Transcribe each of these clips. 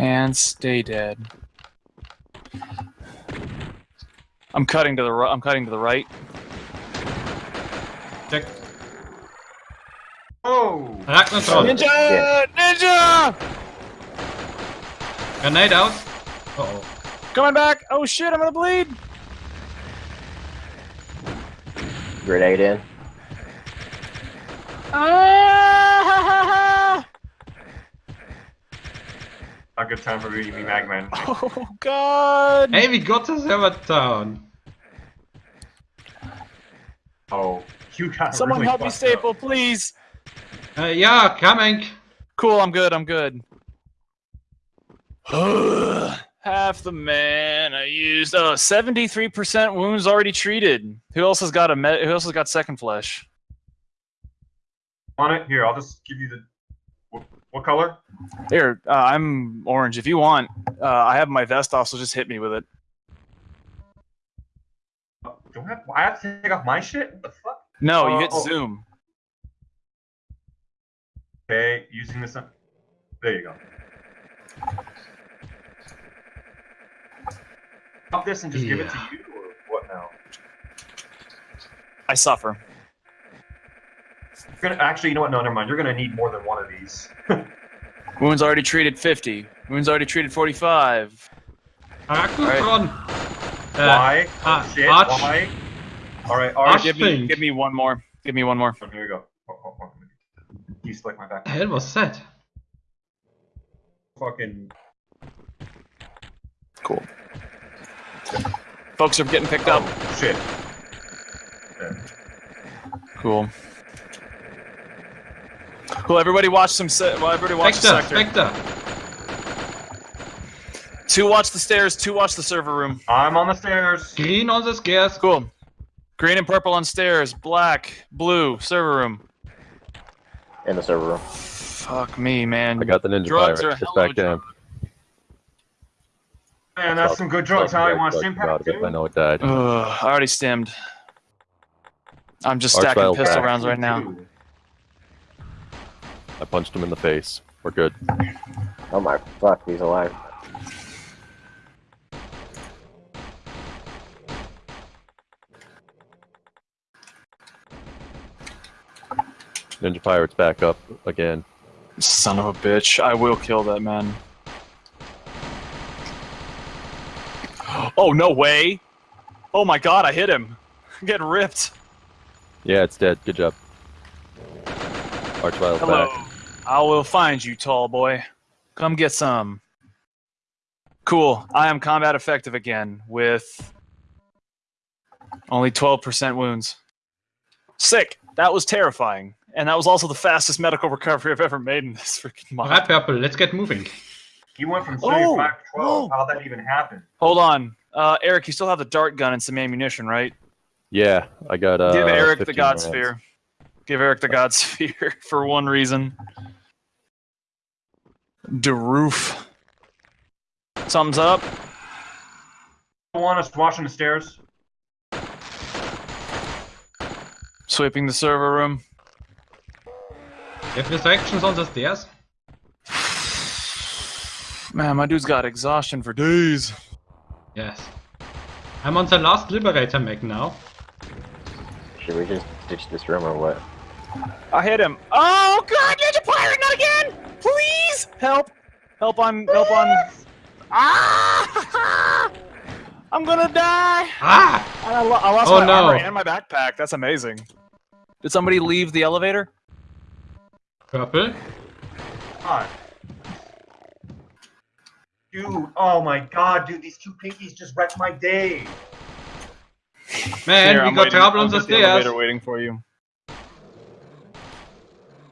And stay dead. I'm cutting to the right. I'm cutting to the right. Check. Oh! Ragnarok. Ninja! Yeah. Ninja! Grenade out. Uh oh. Coming back! Oh shit! I'm gonna bleed. Grenade in. Ah! A good time for me to be Magman. Oh god! Hey, we got the server down. Oh, you got Someone really help me, Staple, up. please. Uh, yeah, coming. Cool. I'm good. I'm good. Half the man I used. Oh, 73% wounds already treated. Who else has got a med? Who else has got second flesh? On it here, I'll just give you the. What, what color? Here, uh, I'm orange. If you want, uh, I have my vest off, so just hit me with it. Do I have, I have to take off my shit? What the fuck? No, you hit oh. zoom. Okay, using this. There you go. Pop this and just give it to you, or what now? I suffer. You're gonna actually, you know what? No, never mind. You're gonna need more than one of these. Wounds already treated 50. Wounds already treated 45. Ragnarok. Uh, why? ah, oh, shit. Arch. Why? All right, Arch Arch. Give me, give me one more. Give me one more. Oh, here we go. Oh, oh, oh. You select my back. the hell was that? Fucking. Cool. Folks are getting picked up. Oh, shit. Cool. Cool. Everybody watch some. Se- well, everybody watch the Spectre, sector. Spectre. Two watch the stairs. Two watch the server room. I'm on the stairs. Green on the stairs. Cool. Green and purple on stairs. Black, blue, server room. In the server room. Fuck me, man. I got the ninja Drugs pirate. are Just hella back down. Man, that's some good drugs. How you want to stim pack I know it died. Ugh, I already stemmed. I'm just Arch stacking Vile pistol back. rounds right now. Two. I punched him in the face. We're good. Oh my fuck, he's alive. Ninja pirate's back up again. Son of a bitch. I will kill that man. Oh, no way. Oh my god, I hit him. I'm getting ripped. Yeah, it's dead. Good job. Archvile's Hello. back. I will find you, tall boy. Come get some. Cool. I am combat effective again with only 12% wounds. Sick. That was terrifying. And that was also the fastest medical recovery I've ever made in this freaking mod. Alright, purple. Let's get moving. You went from Oh, 75 to 12. oh. How'd that even happen? Hold on. Uh, Eric, you still have the dart gun and some ammunition, right? Yeah, I got uh. Give Eric the 15 God rounds. Sphere. Give Eric the God Sphere for one reason. The roof. Something's up. You want us watching the stairs? Sweeping the server room. You have restrictions on the stairs? Man, my dude's got exhaustion for days. Yes. I'm on the last liberator mech now. Should we just ditch this room or what? I hit him. Oh god, Ninja Pirate, not again! Please! Help! Help on help on Ah! I'm gonna die! Ah! I, lo- I lost Oh, my no. armor and my backpack. That's amazing. Did somebody leave the elevator? Purple. God. Dude, oh my god, dude, these two pinkies just wrecked my day. Man, Here, we I'm got waiting- trouble I'm on the at stairs. elevator waiting for you.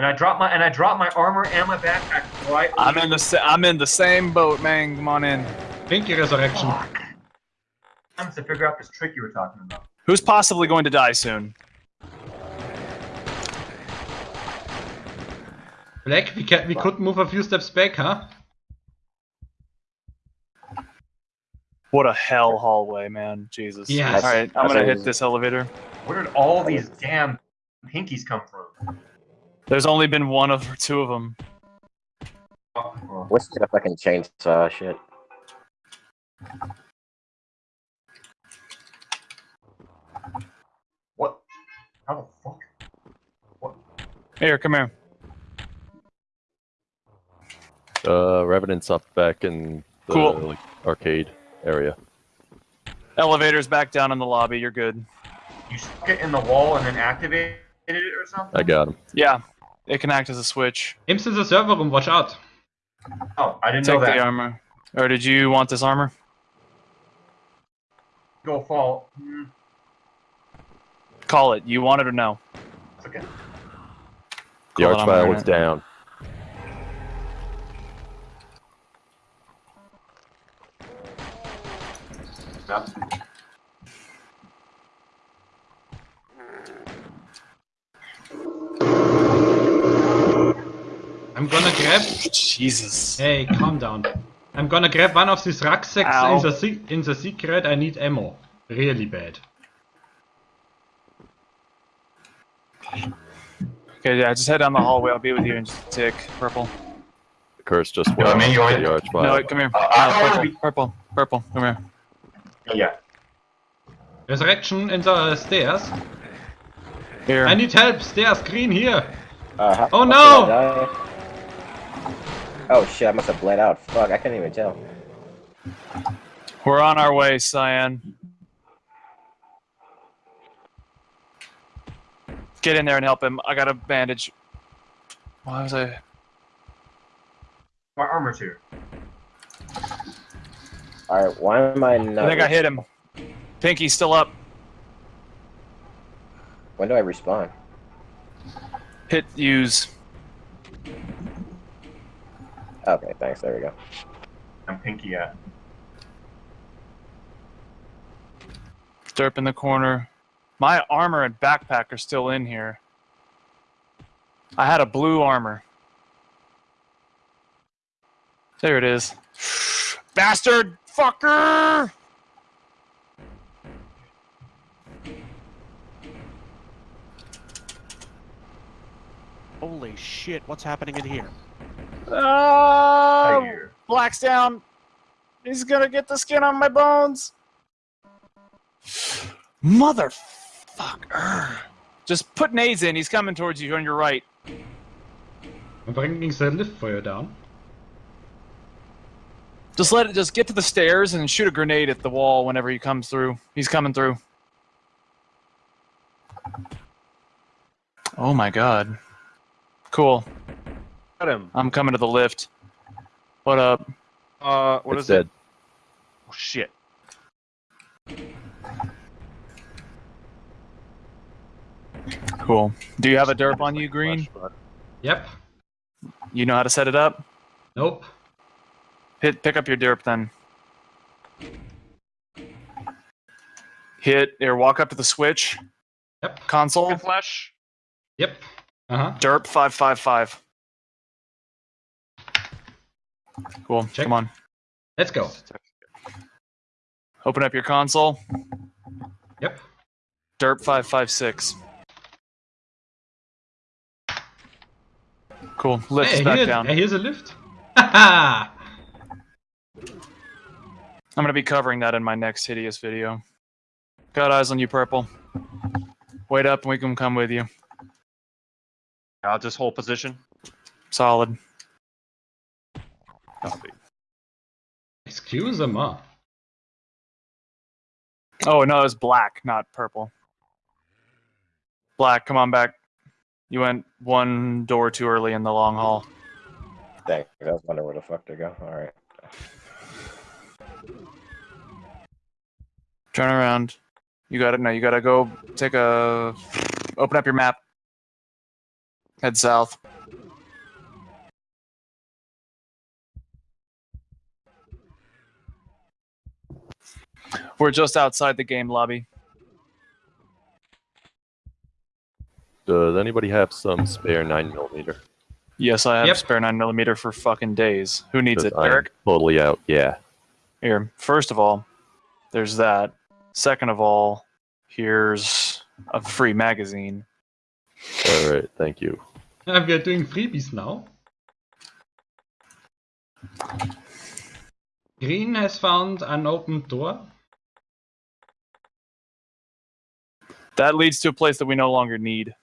And I dropped my and I dropped my armor and my backpack right. I'm in the I'm in the same boat, man. Come on in. Pinky resurrection. Fuck. I'm to figure out this trick you were talking about. Who's possibly going to die soon? Black, we can we could move a few steps back, huh? What a hell hallway, man. Jesus. Yes. All right, I'm gonna hit this elevator. Where did all these damn pinkies come from? There's only been one of or two of them. Well, What's the fucking chainsaw shit? What? How the fuck? What? Here, come here. Uh, Revenant's up back in the Cool. like, arcade area. Elevator's back down in the lobby. You're good. You stuck it in the wall and then activate it or something? I got him. Yeah, it can act as a switch. Imps in the server room, watch out. Oh, I didn't Take know the armor. Or did you want this armor? Go fall. Hmm, Call it. You want it or no? it's okay. The Call it, I'm Archvile wearing was down. Yeah. I'm gonna grab. Jesus. Hey, calm down. I'm gonna grab one of these rucksacks Ow. in the, in the secret. I need ammo. Really bad. Okay, yeah, just head down the hallway. I'll be with you in just a tick. Purple. The curse just No, I mean, you off want- the Archvile. No, wait, come here. Uh, I No, purple, be- purple, purple. Come here. Yeah. Resurrection in the stairs. Here. I need help. Stairs green here. Uh, Oh, how did no! I die? Oh shit, I must have bled out. Fuck, I can't even tell. We're on our way, Cyan. Get in there and help him. I got a bandage. Why was I? My armor's here. Alright, why am I not. I think I hit him. Pinky's still up. When do I respawn? Hit use. Okay, thanks, there we go. I'm pinky at. Derp in the corner. My armor and backpack are still in here. I had a blue armor. There it is. Bastard fucker! Holy shit, what's happening in here? Oh. Black's down. He's gonna get the skin on my bones. Motherfucker. Just put nades in. He's coming towards you on your right. I'm bringing the lift for you down. Just let it. Just get to the stairs and shoot a grenade at the wall whenever he comes through. He's coming through. Oh my god. Cool. Got him. I'm coming to the lift. What up? Uh, what it's is dead. it? Oh shit. Cool. Do you have a derp on you, Green? Yep. You know how to set it up? Nope. Hit. Pick up your derp then. Hit or walk up to the switch Yep. console. flash. Yep. Uh huh. Derp five five five. Cool. Check. Come on. Let's go. Open up your console. Yep. Derp five five six. Cool. Lift Hey, back here, down. hey, here's a lift. Haha. I'm gonna be covering that in my next hideous video. Got eyes on you, purple. Wait up, and we can come with you. I'll just hold position. Solid. Copy. Excuse me. Oh no, it's black, not purple. Black, come on back. You went one door too early in the long hall. Thanks, I was wondering where the fuck to go. Alright. Turn around. You got it. No, you gotta go take a. Open up your map. Head south. We're just outside the game lobby. Does anybody have some spare 9 millimeter? Yes, I have Yep. spare nine millimeter for fucking days. Who needs it, I'm Derek? Totally out. Yeah. Here, first of all, there's that. Second of all, here's a free magazine. All right. Thank you. We are doing freebies now. Green has found an open door. That leads to a place that we no longer need.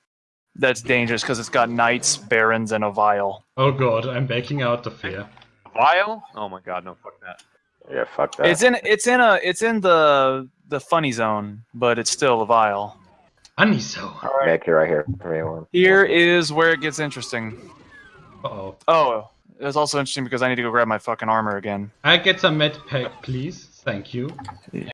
That's dangerous because it's got knights, barons, and a vile. Oh god, I'm backing out of here. Vile? Oh my god, no, fuck that. Yeah, fuck that. It's in it's in a it's in the the funny zone, but it's still a vile. Aniso. Back here, right here. for me, one. Here is where it gets interesting. Uh oh. Oh, it's also interesting because I need to go grab my fucking armor again. I get some med pack, please. Thank you.